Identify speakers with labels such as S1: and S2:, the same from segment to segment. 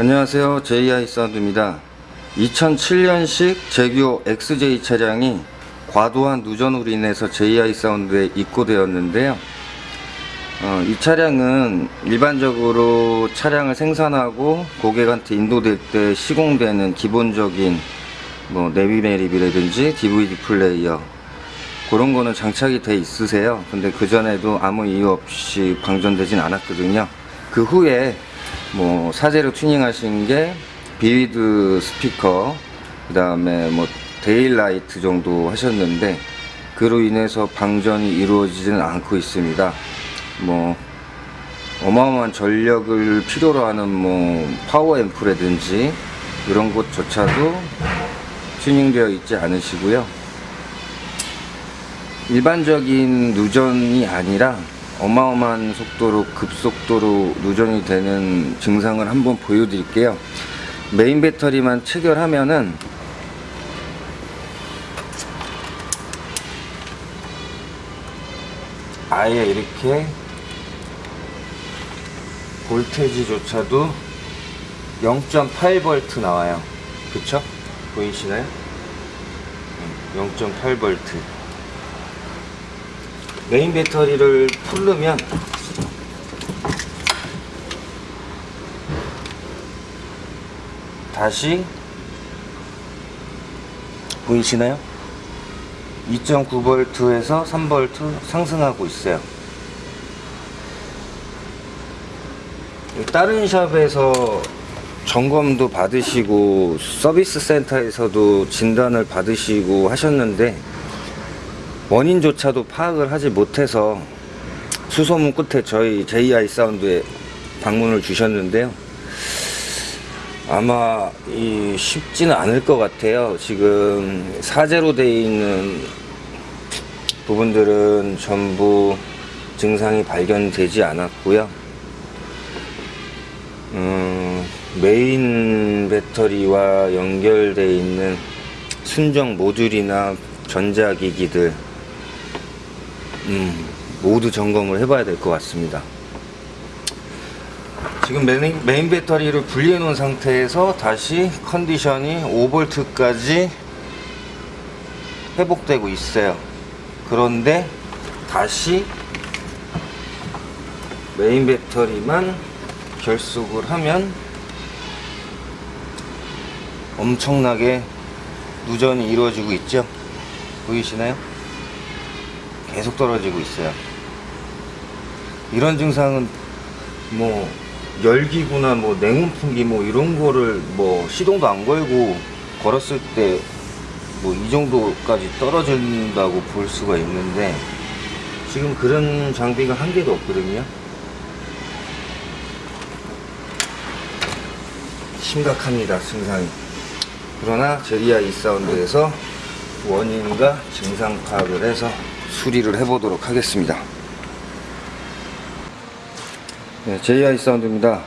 S1: 안녕하세요. JI 사운드입니다. 2007년식 제규 XJ 차량이 과도한 누전으로 인해서 JI 사운드에 입고되었는데요. 어, 이 차량은 일반적으로 차량을 생산하고 고객한테 인도될 때 시공되는 기본적인 뭐 내비메리비라든지 DVD 플레이어 그런 거는 장착이 돼 있으세요. 근데 그 전에도 아무 이유 없이 방전되진 않았거든요. 그 후에 뭐 사제로 튜닝 하신 게 비위드 스피커 그 다음에 뭐 daylight 정도 하셨는데 그로 인해서 방전이 이루어지지는 않고 있습니다. 뭐 어마어마한 전력을 필요로 하는 뭐 파워 앰프라든지 이런 것조차도 튜닝되어 있지 않으시고요. 일반적인 누전이 아니라 어마어마한 속도로 급속도로 누전이 되는 증상을 한번 보여드릴게요 메인 배터리만 체결하면은 아예 이렇게 볼테지조차도 0.8V 나와요 그쵸? 보이시나요? 0.8V 메인 배터리를 풀르면 다시 보이시나요? 2.9V에서 3V 상승하고 있어요 다른 샵에서 점검도 받으시고 서비스 센터에서도 진단을 받으시고 하셨는데 원인조차도 파악을 하지 못해서 수소문 끝에 저희 JI 사운드에 방문을 주셨는데요. 아마 이 쉽지는 않을 것 같아요. 지금 사제로 되어 있는 부분들은 전부 증상이 발견되지 않았고요. 음, 메인 배터리와 연결되어 있는 순정 모듈이나 전자기기들 음, 모두 점검을 해봐야 될 것 같습니다. 지금 메인, 메인 배터리를 분리해 놓은 상태에서 다시 컨디션이 5V까지 회복되고 있어요. 그런데 다시 메인 배터리만 결속을 하면 엄청나게 누전이 이루어지고 있죠. 보이시나요? 계속 떨어지고 있어요. 이런 증상은 뭐 열기구나 뭐 냉온풍기 뭐 이런 거를 뭐 시동도 안 걸고 걸었을 때 뭐 이 정도까지 떨어진다고 볼 수가 있는데 지금 그런 장비가 한 개도 없거든요. 심각합니다 증상이. 그러나 제리아 이사운드에서 원인과 증상 파악을 해서 수리를 해보도록 하겠습니다. 네, JI 사운드입니다.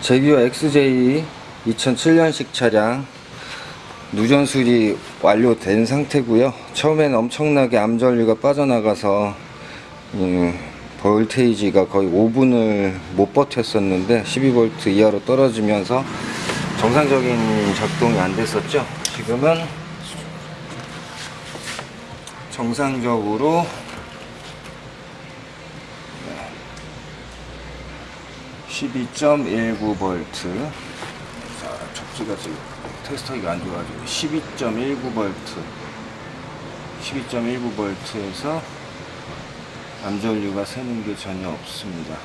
S1: 제규어 XJ 2007년식 차량 누전 수리 완료된 상태고요. 처음에는 엄청나게 암전류가 빠져나가서 음, 볼테이지가 거의 5분을 못 버텼었는데 12V 이하로 떨어지면서 정상적인 작동이 안 됐었죠. 지금은 정상적으로 12.19V 자 접지가 지금 테스터기가 안 좋아가지고 12.19V 12.19V에서 암전류가 새는 게 전혀 없습니다.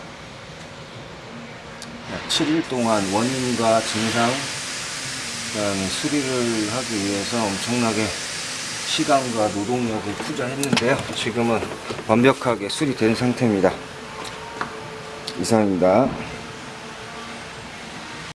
S1: 약 7일 동안 원인과 증상 그 다음에 수리를 하기 위해서 엄청나게 시간과 노동력을 투자했는데요. 지금은 완벽하게 수리된 상태입니다. 이상입니다